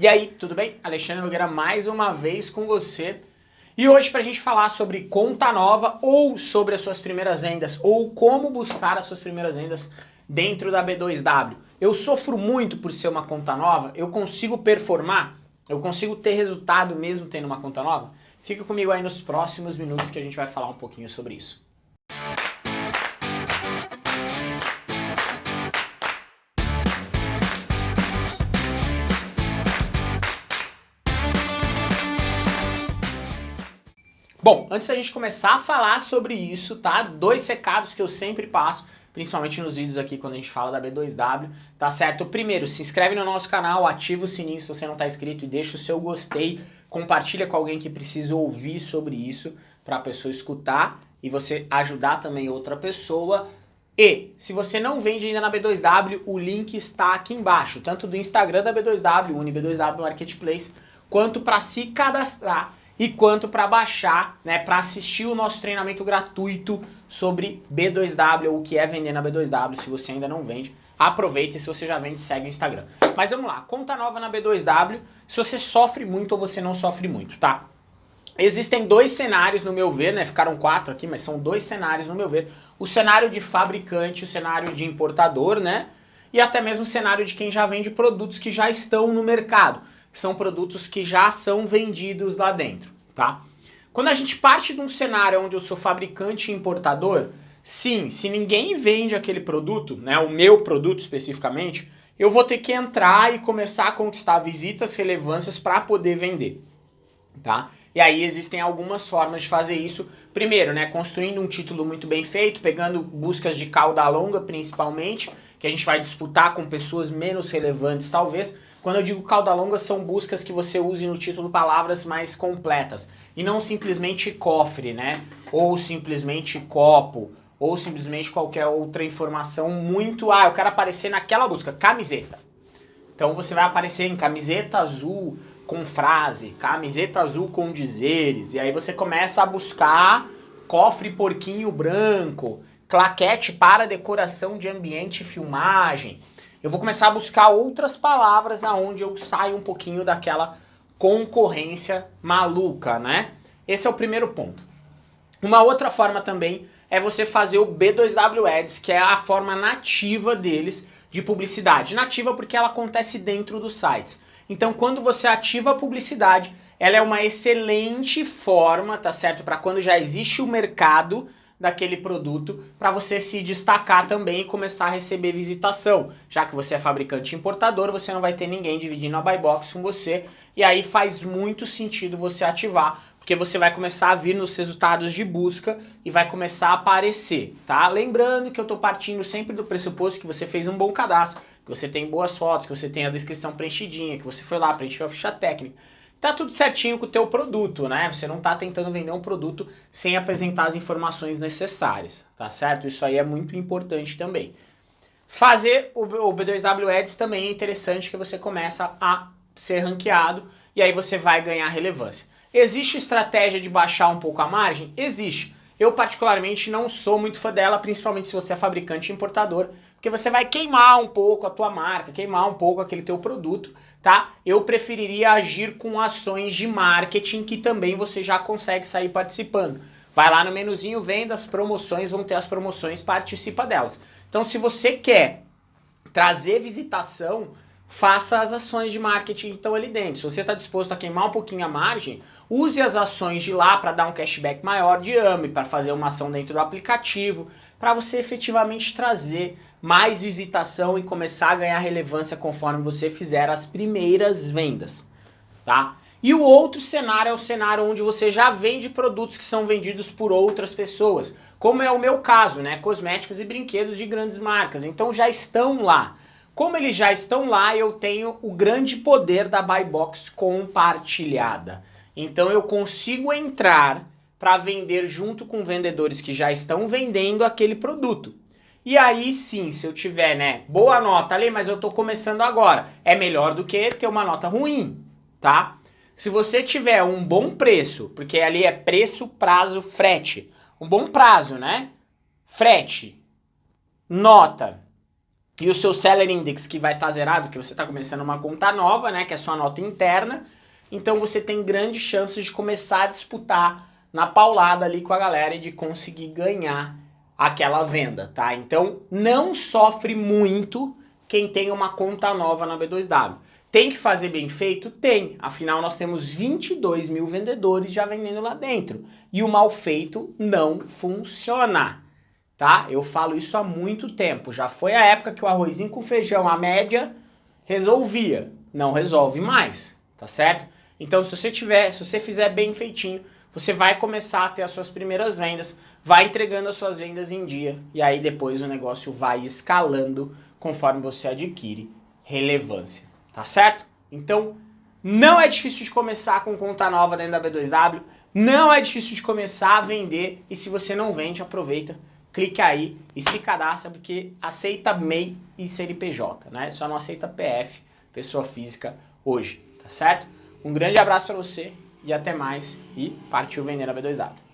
E aí, tudo bem? Alexandre Nogueira mais uma vez com você. E hoje para a gente falar sobre conta nova ou sobre as suas primeiras vendas ou como buscar as suas primeiras vendas dentro da B2W. Eu sofro muito por ser uma conta nova, eu consigo performar, eu consigo ter resultado mesmo tendo uma conta nova? Fica comigo aí nos próximos minutos que a gente vai falar um pouquinho sobre isso. Bom, antes da gente começar a falar sobre isso, tá? Dois recados que eu sempre passo, principalmente nos vídeos aqui quando a gente fala da B2W, tá certo? Primeiro, se inscreve no nosso canal, ativa o sininho se você não está inscrito e deixa o seu gostei, compartilha com alguém que precisa ouvir sobre isso, para a pessoa escutar e você ajudar também outra pessoa. E, se você não vende ainda na B2W, o link está aqui embaixo, tanto do Instagram da B2W, UniB2W Marketplace, quanto para se cadastrar e quanto para baixar, né, para assistir o nosso treinamento gratuito sobre B2W, ou o que é vender na B2W, se você ainda não vende. Aproveite, se você já vende, segue o Instagram. Mas vamos lá, conta nova na B2W, se você sofre muito ou você não sofre muito, tá? Existem dois cenários no meu ver, né? Ficaram quatro aqui, mas são dois cenários no meu ver. O cenário de fabricante, o cenário de importador, né? E até mesmo o cenário de quem já vende produtos que já estão no mercado são produtos que já são vendidos lá dentro, tá? Quando a gente parte de um cenário onde eu sou fabricante e importador, sim, se ninguém vende aquele produto, né, o meu produto especificamente, eu vou ter que entrar e começar a conquistar visitas, relevâncias para poder vender, tá? E aí existem algumas formas de fazer isso. Primeiro, né, construindo um título muito bem feito, pegando buscas de cauda longa principalmente, que a gente vai disputar com pessoas menos relevantes talvez. Quando eu digo cauda longa, são buscas que você use no título palavras mais completas. E não simplesmente cofre, né? Ou simplesmente copo, ou simplesmente qualquer outra informação muito... Ah, eu quero aparecer naquela busca, camiseta. Então você vai aparecer em camiseta azul com frase, camiseta azul com dizeres, e aí você começa a buscar cofre porquinho branco, claquete para decoração de ambiente e filmagem. Eu vou começar a buscar outras palavras aonde eu saio um pouquinho daquela concorrência maluca, né? Esse é o primeiro ponto. Uma outra forma também é você fazer o B2W Ads, que é a forma nativa deles de publicidade. Nativa porque ela acontece dentro dos sites. Então quando você ativa a publicidade, ela é uma excelente forma, tá certo? Para quando já existe o mercado daquele produto para você se destacar também e começar a receber visitação. Já que você é fabricante importador, você não vai ter ninguém dividindo a buy box com você e aí faz muito sentido você ativar, porque você vai começar a vir nos resultados de busca e vai começar a aparecer, tá? Lembrando que eu estou partindo sempre do pressuposto que você fez um bom cadastro, que você tem boas fotos, que você tem a descrição preenchidinha, que você foi lá, preencheu a ficha técnica tá tudo certinho com o teu produto, né? Você não tá tentando vender um produto sem apresentar as informações necessárias, tá certo? Isso aí é muito importante também. Fazer o B2W Ads também é interessante que você começa a ser ranqueado e aí você vai ganhar relevância. Existe estratégia de baixar um pouco a margem? Existe. Eu particularmente não sou muito fã dela, principalmente se você é fabricante e importador, porque você vai queimar um pouco a tua marca, queimar um pouco aquele teu produto, tá? Eu preferiria agir com ações de marketing que também você já consegue sair participando. Vai lá no menuzinho vendas, promoções, vão ter as promoções, participa delas. Então se você quer trazer visitação, faça as ações de marketing que estão ali dentro. Se você está disposto a queimar um pouquinho a margem, use as ações de lá para dar um cashback maior de AME, para fazer uma ação dentro do aplicativo, para você efetivamente trazer mais visitação e começar a ganhar relevância conforme você fizer as primeiras vendas, tá? E o outro cenário é o cenário onde você já vende produtos que são vendidos por outras pessoas, como é o meu caso, né? Cosméticos e brinquedos de grandes marcas, então já estão lá. Como eles já estão lá, eu tenho o grande poder da Buy Box compartilhada. Então eu consigo entrar para vender junto com vendedores que já estão vendendo aquele produto. E aí sim, se eu tiver, né, boa nota ali, mas eu estou começando agora, é melhor do que ter uma nota ruim, tá? Se você tiver um bom preço, porque ali é preço, prazo, frete, um bom prazo, né? Frete, nota, e o seu Seller Index que vai estar tá zerado, que você está começando uma conta nova, né, que é sua nota interna, então você tem grandes chances de começar a disputar na paulada ali com a galera e de conseguir ganhar aquela venda, tá? Então não sofre muito quem tem uma conta nova na B2W. Tem que fazer bem feito? Tem. Afinal, nós temos 22 mil vendedores já vendendo lá dentro. E o mal feito não funciona tá? Eu falo isso há muito tempo. Já foi a época que o arrozinho com feijão, a média, resolvia. Não resolve mais, tá certo? Então, se você tiver, se você fizer bem feitinho, você vai começar a ter as suas primeiras vendas, vai entregando as suas vendas em dia, e aí depois o negócio vai escalando conforme você adquire relevância, tá certo? Então, não é difícil de começar com conta nova dentro da B2W, não é difícil de começar a vender, e se você não vende, aproveita clique aí e se cadastra porque aceita MEI e CNPJ, né? Só não aceita PF, pessoa física, hoje, tá certo? Um grande abraço para você e até mais e partiu vender a B2W.